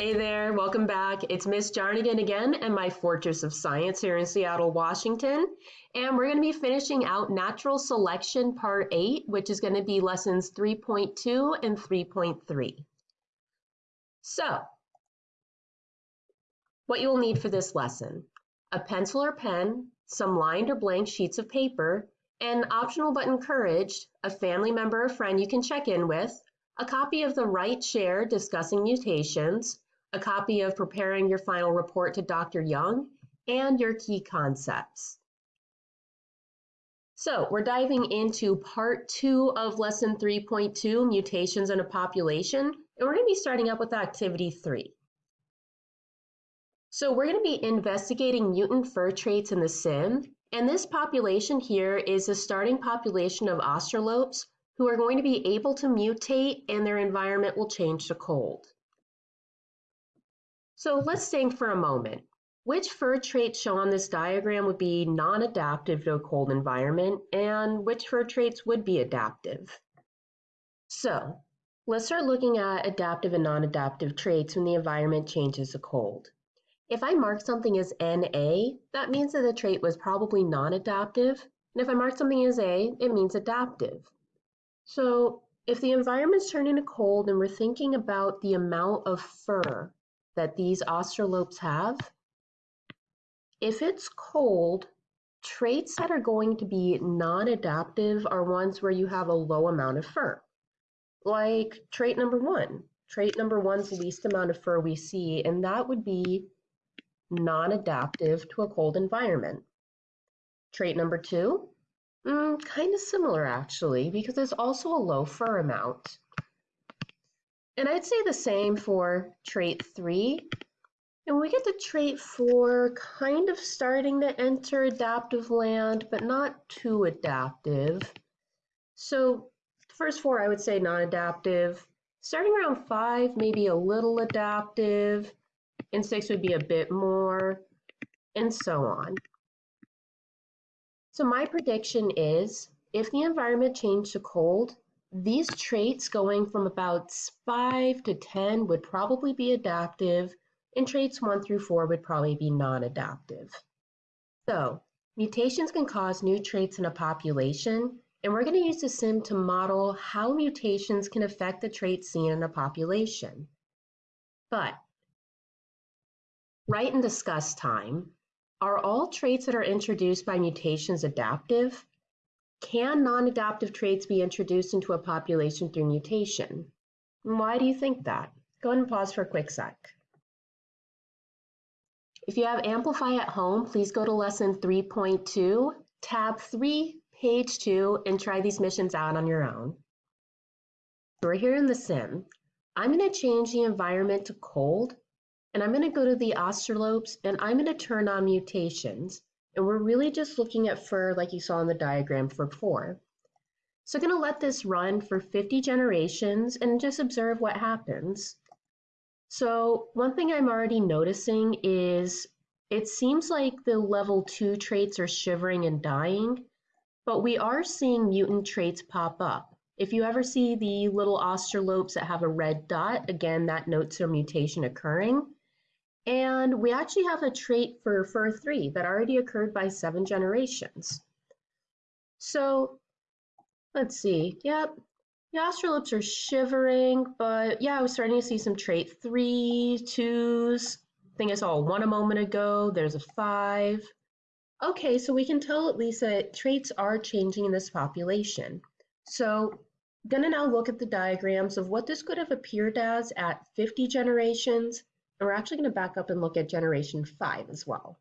Hey there, welcome back. It's Miss Jarnigan again and my Fortress of Science here in Seattle, Washington. And we're going to be finishing out Natural Selection Part 8, which is going to be lessons 3.2 and 3.3. So, what you will need for this lesson, a pencil or pen, some lined or blank sheets of paper, and optional but encouraged, a family member or friend you can check in with, a copy of the Write Share discussing mutations, a copy of preparing your final report to Dr. Young, and your key concepts. So we're diving into part two of lesson 3.2, mutations in a population, and we're gonna be starting up with activity three. So we're gonna be investigating mutant fur traits in the sim, and this population here is a starting population of australopes who are going to be able to mutate and their environment will change to cold. So let's think for a moment. Which fur traits shown on this diagram would be non-adaptive to a cold environment and which fur traits would be adaptive? So let's start looking at adaptive and non-adaptive traits when the environment changes to cold. If I mark something as NA, that means that the trait was probably non-adaptive. And if I mark something as A, it means adaptive. So if the environment's turning to cold and we're thinking about the amount of fur that these australopes have, if it's cold, traits that are going to be non-adaptive are ones where you have a low amount of fur. Like trait number one. Trait number one's least amount of fur we see, and that would be non-adaptive to a cold environment. Trait number two, Mm, kind of similar actually, because there's also a low fur amount. And I'd say the same for trait three. And we get to trait four, kind of starting to enter adaptive land, but not too adaptive. So first four, I would say non-adaptive. Starting around five, maybe a little adaptive, and six would be a bit more, and so on. So my prediction is if the environment changed to cold, these traits going from about 5 to 10 would probably be adaptive, and traits 1 through 4 would probably be non-adaptive. So mutations can cause new traits in a population, and we're going to use the sim to model how mutations can affect the traits seen in a population. But write and discuss time. Are all traits that are introduced by mutations adaptive? Can non-adaptive traits be introduced into a population through mutation? Why do you think that? Go ahead and pause for a quick sec. If you have Amplify at home, please go to lesson 3.2, tab 3, page 2, and try these missions out on your own. We're here in the sim. I'm going to change the environment to cold and I'm going to go to the australopes and I'm going to turn on mutations. And we're really just looking at fur like you saw in the diagram for before. So I'm going to let this run for 50 generations and just observe what happens. So one thing I'm already noticing is it seems like the level 2 traits are shivering and dying, but we are seeing mutant traits pop up. If you ever see the little australopes that have a red dot, again, that notes a mutation occurring. And we actually have a trait for fur 3 that already occurred by seven generations. So let's see. Yep, the australopes are shivering, but yeah, I was starting to see some trait three, twos. I think I saw 1 a moment ago. There's a 5. Okay, so we can tell at least that traits are changing in this population. So to now look at the diagrams of what this could have appeared as at 50 generations and we're actually going to back up and look at generation 5 as well.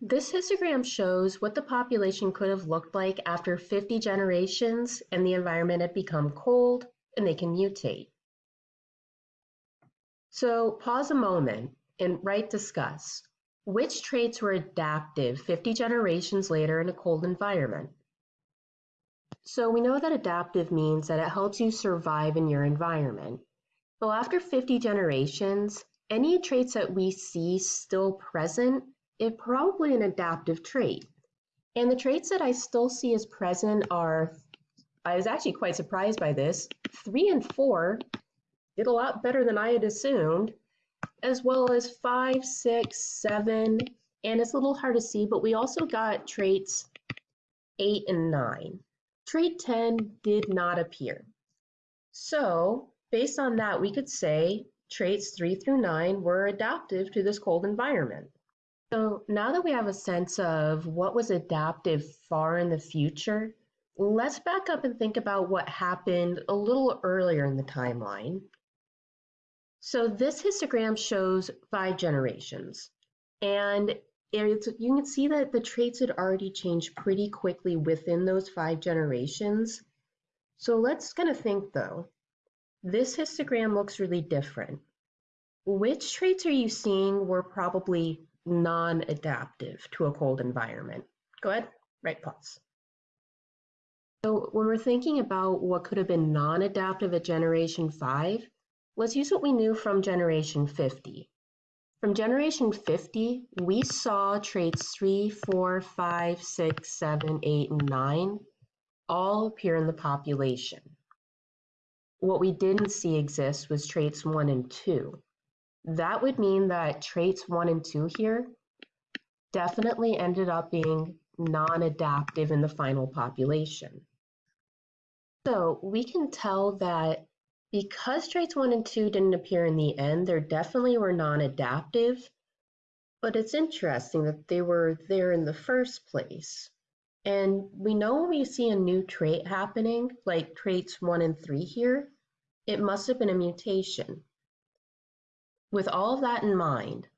This histogram shows what the population could have looked like after 50 generations and the environment had become cold and they can mutate. So pause a moment and write discuss. Which traits were adaptive 50 generations later in a cold environment? So we know that adaptive means that it helps you survive in your environment. So after 50 generations, any traits that we see still present is probably an adaptive trait. And the traits that I still see as present are, I was actually quite surprised by this, three and four, did a lot better than I had assumed, as well as five, six, seven, and it's a little hard to see, but we also got traits eight and nine. Trait 10 did not appear. So based on that, we could say traits three through nine were adaptive to this cold environment. So now that we have a sense of what was adaptive far in the future, let's back up and think about what happened a little earlier in the timeline. So this histogram shows five generations, and it's, you can see that the traits had already changed pretty quickly within those five generations. So let's kind of think though, this histogram looks really different. Which traits are you seeing were probably non-adaptive to a cold environment? Go ahead, right pause. So when we're thinking about what could have been non-adaptive at generation 5, let's use what we knew from generation 50. From generation 50, we saw traits 3, 4, 5, 6, 7, 8, and 9 all appear in the population. What we didn't see exist was traits 1 and 2. That would mean that traits 1 and 2 here definitely ended up being non-adaptive in the final population. So we can tell that because traits 1 and 2 didn't appear in the end, they definitely were non-adaptive, but it's interesting that they were there in the first place. And we know when we see a new trait happening, like traits 1 and 3 here, it must have been a mutation. With all of that in mind,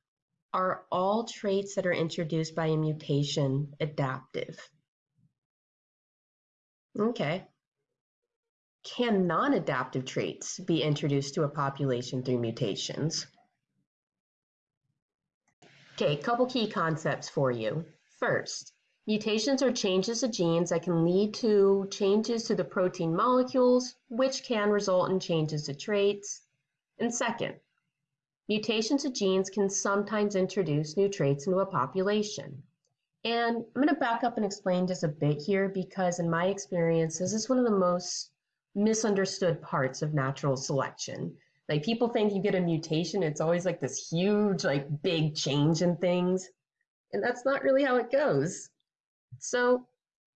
are all traits that are introduced by a mutation adaptive? Okay, can non-adaptive traits be introduced to a population through mutations? Okay, a couple key concepts for you. First, mutations are changes to genes that can lead to changes to the protein molecules, which can result in changes to traits. And second, mutations to genes can sometimes introduce new traits into a population. And I'm going to back up and explain just a bit here because in my experience, this is one of the most misunderstood parts of natural selection. Like people think you get a mutation, it's always like this huge, like big change in things. And that's not really how it goes. So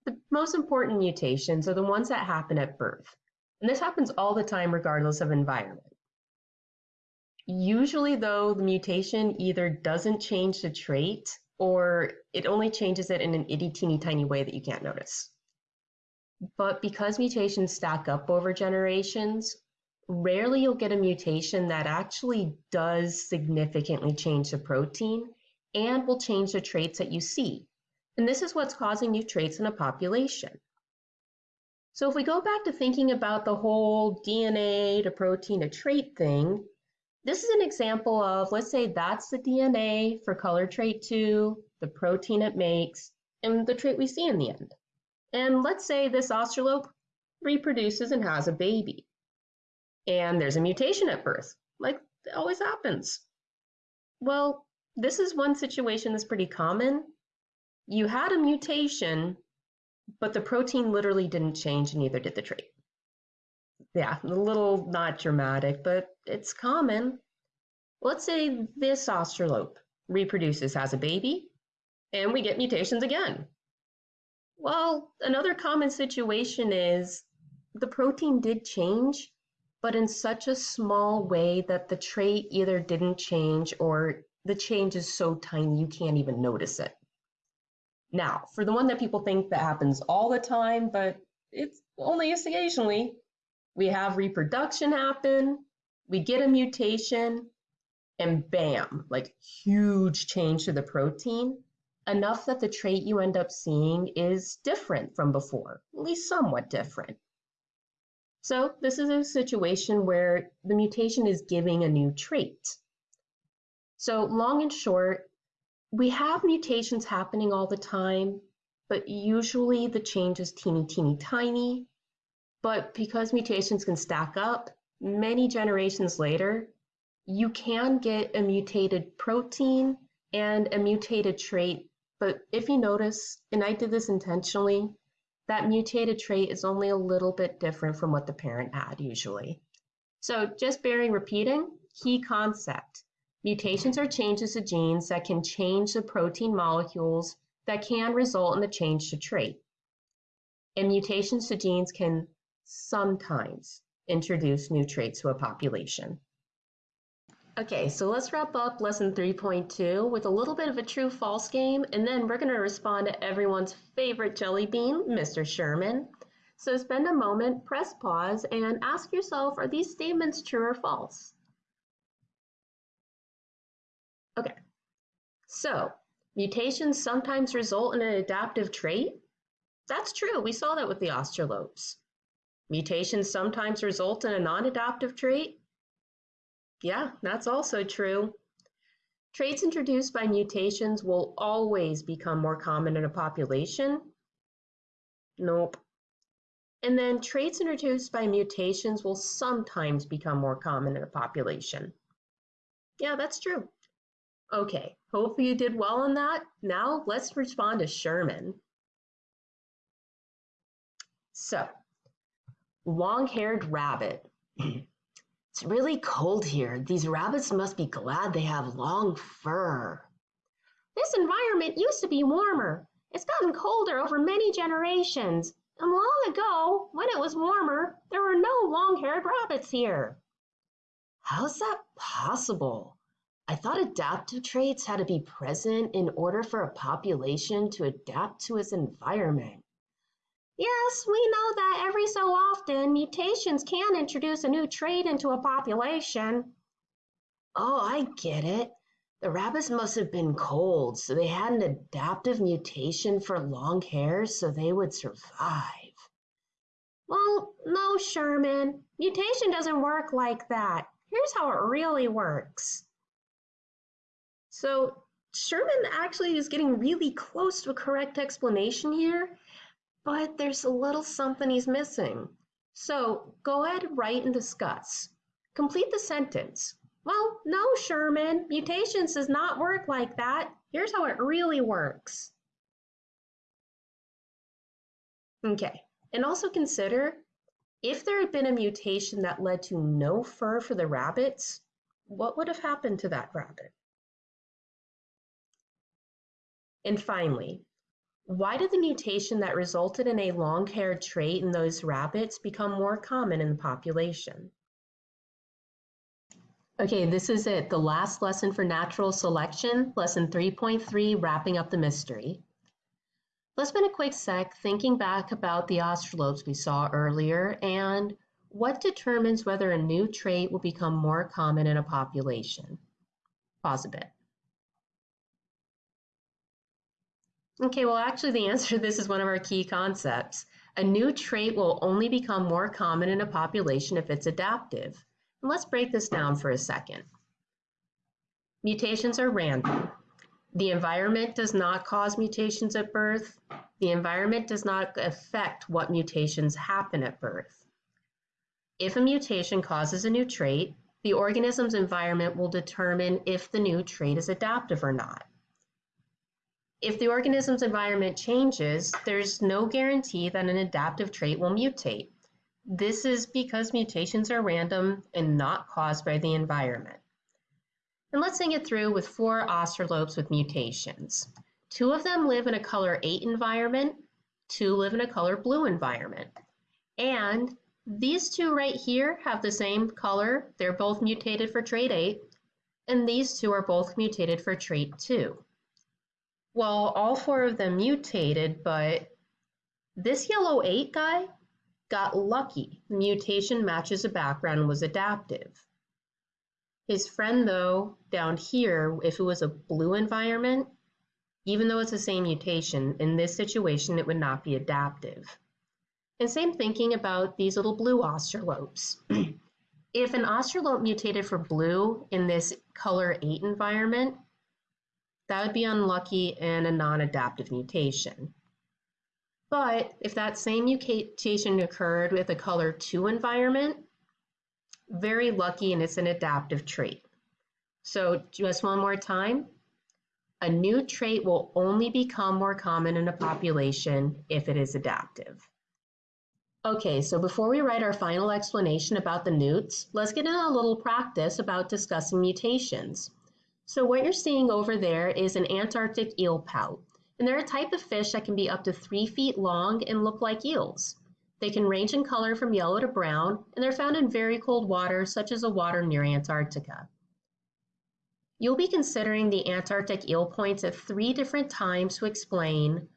the most important mutations are the ones that happen at birth. And this happens all the time regardless of environment. Usually though, the mutation either doesn't change the trait or it only changes it in an itty teeny tiny way that you can't notice. But because mutations stack up over generations, rarely you'll get a mutation that actually does significantly change the protein and will change the traits that you see. And this is what's causing new traits in a population. So if we go back to thinking about the whole DNA to protein to trait thing, this is an example of, let's say that's the DNA for color trait 2, the protein it makes, and the trait we see in the end. And let's say this australope reproduces and has a baby. And there's a mutation at birth, like it always happens. Well, this is one situation that's pretty common. You had a mutation, but the protein literally didn't change, and neither did the trait. Yeah, a little not dramatic, but it's common. Let's say this australope reproduces, has a baby, and we get mutations again. Well, another common situation is the protein did change, but in such a small way that the trait either didn't change or the change is so tiny you can't even notice it. Now, for the one that people think that happens all the time, but it's only occasionally, we have reproduction happen, we get a mutation, and bam, like huge change to the protein enough that the trait you end up seeing is different from before, at least somewhat different. So this is a situation where the mutation is giving a new trait. So long and short, we have mutations happening all the time, but usually the change is teeny, teeny, tiny. But because mutations can stack up, many generations later, you can get a mutated protein and a mutated trait but if you notice, and I did this intentionally, that mutated trait is only a little bit different from what the parent had usually. So just bearing repeating, key concept. Mutations are changes to genes that can change the protein molecules that can result in the change to trait. And mutations to genes can sometimes introduce new traits to a population. Okay, so let's wrap up lesson 3.2 with a little bit of a true-false game, and then we're going to respond to everyone's favorite jelly bean, Mr. Sherman. So spend a moment, press pause, and ask yourself, are these statements true or false? Okay, so mutations sometimes result in an adaptive trait. That's true, we saw that with the australopes. Mutations sometimes result in a non-adaptive trait. Yeah, that's also true. Traits introduced by mutations will always become more common in a population. Nope. And then traits introduced by mutations will sometimes become more common in a population. Yeah, that's true. Okay, hopefully you did well on that. Now let's respond to Sherman. So, long-haired rabbit. It's really cold here. These rabbits must be glad they have long fur. This environment used to be warmer. It's gotten colder over many generations. And long ago, when it was warmer, there were no long-haired rabbits here. How's that possible? I thought adaptive traits had to be present in order for a population to adapt to its environment. Yes, we know that every so often mutations can introduce a new trait into a population. Oh, I get it. The rabbits must have been cold, so they had an adaptive mutation for long hair so they would survive. Well, no, Sherman. Mutation doesn't work like that. Here's how it really works. So, Sherman actually is getting really close to a correct explanation here, but there's a little something he's missing. So go ahead, write and discuss. Complete the sentence. Well, no, Sherman, mutations does not work like that. Here's how it really works. Okay, and also consider if there had been a mutation that led to no fur for the rabbits, what would have happened to that rabbit? And finally, why did the mutation that resulted in a long-haired trait in those rabbits become more common in the population? Okay, this is it, the last lesson for natural selection, lesson 3.3, wrapping up the mystery. Let's spend a quick sec thinking back about the australopes we saw earlier and what determines whether a new trait will become more common in a population. Pause a bit. Okay, well, actually, the answer to this is one of our key concepts. A new trait will only become more common in a population if it's adaptive. And let's break this down for a second. Mutations are random. The environment does not cause mutations at birth. The environment does not affect what mutations happen at birth. If a mutation causes a new trait, the organism's environment will determine if the new trait is adaptive or not. If the organism's environment changes, there's no guarantee that an adaptive trait will mutate. This is because mutations are random and not caused by the environment. And let's think it through with four australopes with mutations. Two of them live in a color 8 environment, two live in a color blue environment. And these two right here have the same color. They're both mutated for trait 8. And these two are both mutated for trait 2. Well, all four of them mutated, but this yellow 8 guy got lucky. The mutation matches a background was adaptive. His friend, though, down here, if it was a blue environment, even though it's the same mutation, in this situation it would not be adaptive. And same thinking about these little blue australopes. if an australope mutated for blue in this color 8 environment, that would be unlucky and a non-adaptive mutation. But if that same mutation occurred with a color 2 environment, very lucky and it's an adaptive trait. So just one more time, a new trait will only become more common in a population if it is adaptive. Okay, so before we write our final explanation about the newts, let's get in a little practice about discussing mutations. So what you're seeing over there is an Antarctic eel pout, and they're a type of fish that can be up to three feet long and look like eels. They can range in color from yellow to brown, and they're found in very cold water, such as the water near Antarctica. You'll be considering the Antarctic eel pouts at three different times to explain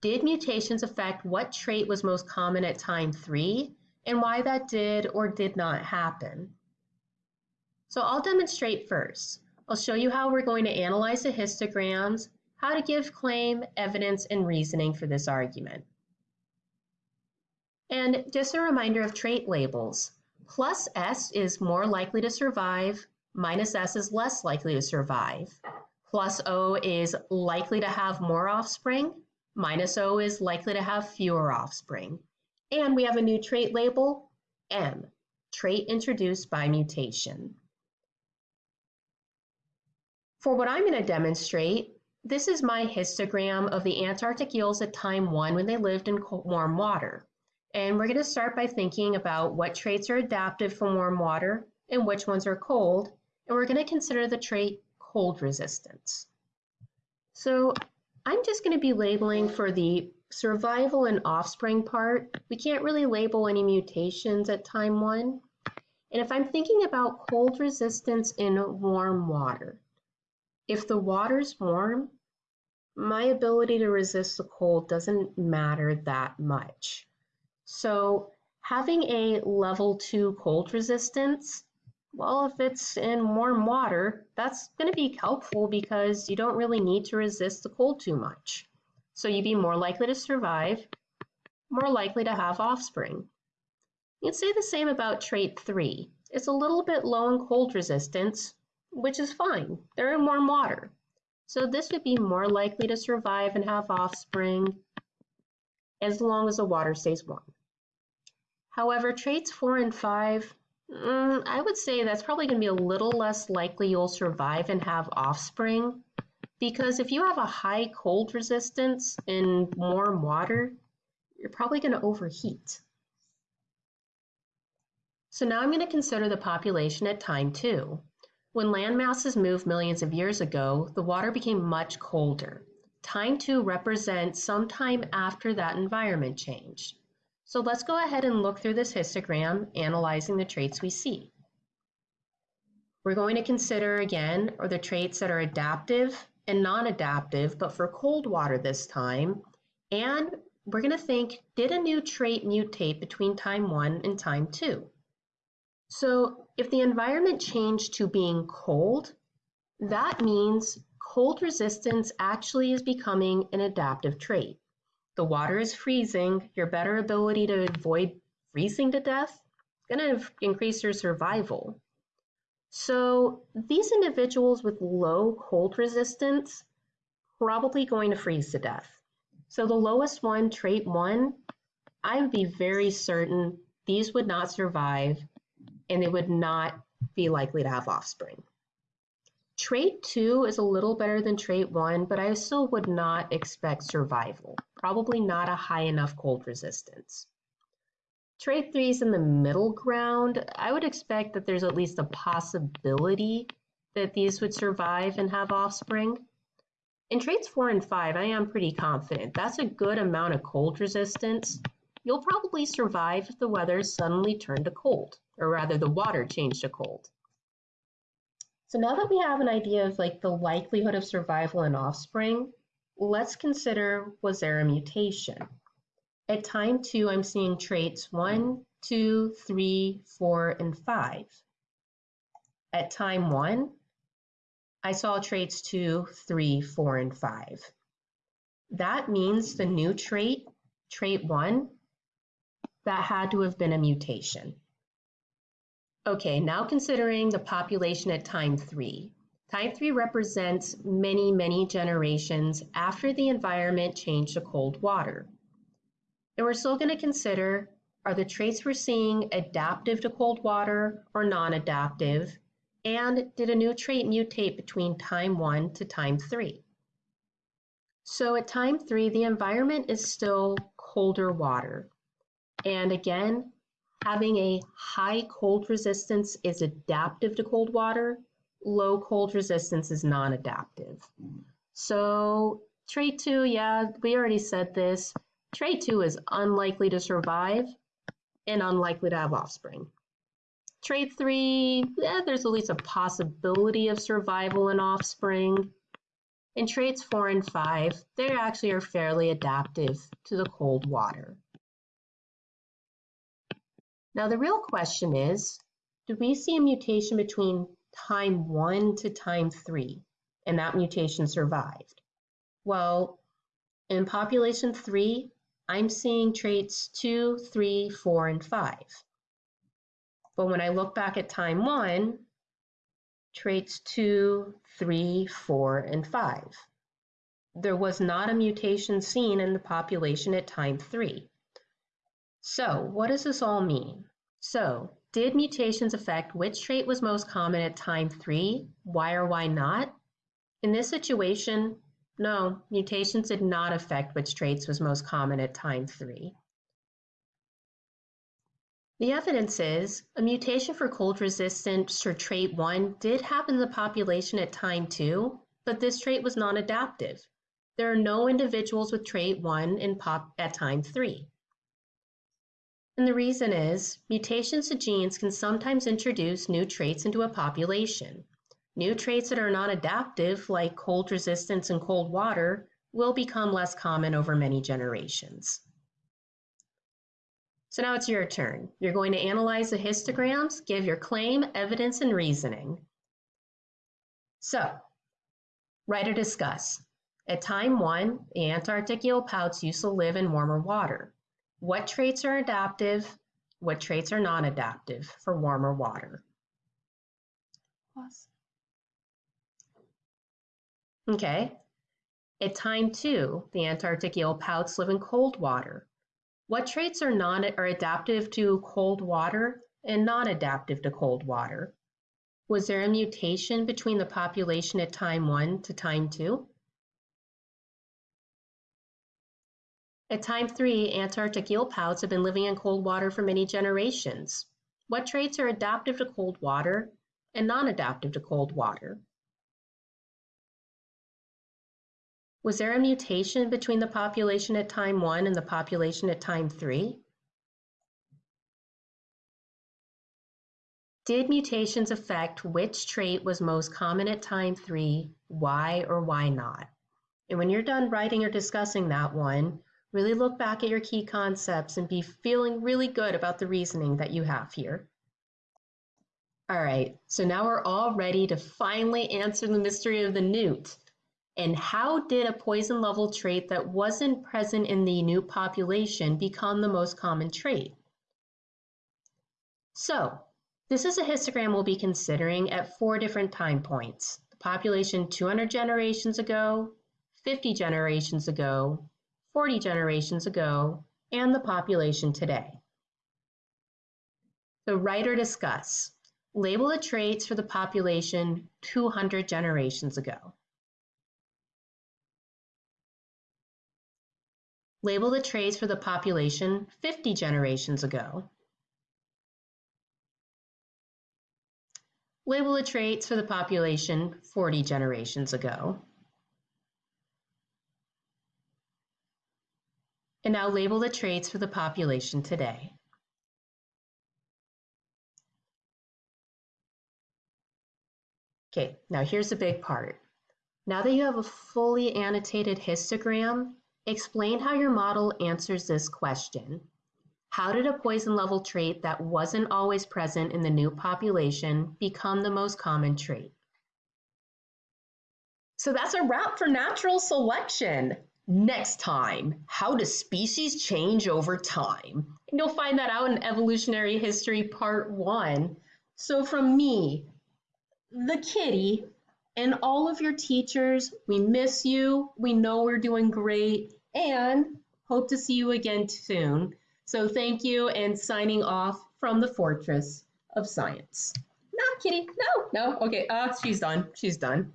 did mutations affect what trait was most common at time three and why that did or did not happen? So I'll demonstrate first. I'll show you how we're going to analyze the histograms, how to give claim, evidence, and reasoning for this argument. And just a reminder of trait labels. Plus S is more likely to survive, minus S is less likely to survive. Plus O is likely to have more offspring, minus O is likely to have fewer offspring. And we have a new trait label, M, trait introduced by mutation. For what I'm going to demonstrate, this is my histogram of the Antarctic eels at time one when they lived in cold warm water. And we're going to start by thinking about what traits are adaptive for warm water and which ones are cold. And we're going to consider the trait cold resistance. So I'm just going to be labeling for the survival and offspring part. We can't really label any mutations at time one. And if I'm thinking about cold resistance in warm water, if the water's warm, my ability to resist the cold doesn't matter that much. So having a level two cold resistance, well, if it's in warm water, that's going to be helpful because you don't really need to resist the cold too much. So you'd be more likely to survive, more likely to have offspring. You'd say the same about trait three. It's a little bit low in cold resistance, which is fine. They're in warm water. So this would be more likely to survive and have offspring as long as the water stays warm. However, traits four and five, mm, I would say that's probably going to be a little less likely you'll survive and have offspring because if you have a high cold resistance in warm water, you're probably going to overheat. So now I'm going to consider the population at time two. When land masses moved millions of years ago, the water became much colder. Time two represents some time after that environment changed. So let's go ahead and look through this histogram, analyzing the traits we see. We're going to consider again are the traits that are adaptive and non-adaptive, but for cold water this time. And we're going to think, did a new trait mutate between time one and time two? So if the environment changed to being cold, that means cold resistance actually is becoming an adaptive trait the water is freezing, your better ability to avoid freezing to death is going to increase your survival. So these individuals with low cold resistance probably going to freeze to death. So the lowest one, trait one, I would be very certain these would not survive and they would not be likely to have offspring. Trait 2 is a little better than trait 1, but I still would not expect survival. Probably not a high enough cold resistance. Trait 3 is in the middle ground. I would expect that there's at least a possibility that these would survive and have offspring. In traits 4 and 5, I am pretty confident. That's a good amount of cold resistance. You'll probably survive if the weather suddenly turned to cold, or rather the water changed to cold. So now that we have an idea of like the likelihood of survival in offspring, let's consider was there a mutation? At time two, I'm seeing traits one, two, three, four, and five. At time one, I saw traits two, three, four, and five. That means the new trait, trait one, that had to have been a mutation. Okay, now considering the population at time three. Time three represents many, many generations after the environment changed to cold water. And we're still going to consider, are the traits we're seeing adaptive to cold water or non-adaptive? And did a new trait mutate between time one to time three? So at time three, the environment is still colder water. And again, having a high cold resistance is adaptive to cold water. Low cold resistance is non-adaptive. So trait two, yeah, we already said this. Trait two is unlikely to survive and unlikely to have offspring. Trait three, yeah, there's at least a possibility of survival and offspring. And traits four and five, they actually are fairly adaptive to the cold water. Now the real question is, do we see a mutation between time one to time three, and that mutation survived? Well, in population three, I'm seeing traits two, three, four, and five. But when I look back at time one, traits two, three, four, and five. There was not a mutation seen in the population at time three. So what does this all mean? So did mutations affect which trait was most common at time three? Why or why not? In this situation, no, mutations did not affect which traits was most common at time three. The evidence is a mutation for cold resistance for trait 1 did happen in the population at time 2, but this trait was non-adaptive. There are no individuals with trait 1 in pop at time 3. And the reason is mutations to genes can sometimes introduce new traits into a population. New traits that are not adaptive, like cold resistance and cold water, will become less common over many generations. So now it's your turn. You're going to analyze the histograms, give your claim, evidence, and reasoning. So, write or discuss. At time one, the Antarctic eel pouts used to live in warmer water. What traits are adaptive? What traits are non-adaptive for warmer water? Pause. Okay. At time two, the Antarctic eel pouts live in cold water. What traits are non are adaptive to cold water and non-adaptive to cold water? Was there a mutation between the population at time one to time two? At time three, Antarctic eel pouts have been living in cold water for many generations. What traits are adaptive to cold water and non-adaptive to cold water? Was there a mutation between the population at time one and the population at time three? Did mutations affect which trait was most common at time three, why or why not? And when you're done writing or discussing that one, really look back at your key concepts and be feeling really good about the reasoning that you have here. All right, so now we're all ready to finally answer the mystery of the newt. And how did a poison level trait that wasn't present in the newt population become the most common trait? So, this is a histogram we'll be considering at four different time points. The population 200 generations ago, 50 generations ago, 40 generations ago, and the population today. So write or discuss. Label the traits for the population 200 generations ago. Label the traits for the population 50 generations ago. Label the traits for the population 40 generations ago. And now label the traits for the population today. Okay, now here's the big part. Now that you have a fully annotated histogram, Explain how your model answers this question. How did a poison level trait that wasn't always present in the newt population become the most common trait? So that's a wrap for natural selection. Next time, how do species change over time? And you'll find that out in Evolutionary History Part 1. So from me, the kitty, and all of your teachers, we miss you. We know we're doing great and hope to see you again soon. So thank you and signing off from the Fortress of Science. No, Kitty, no, no, okay, uh, she's done, she's done.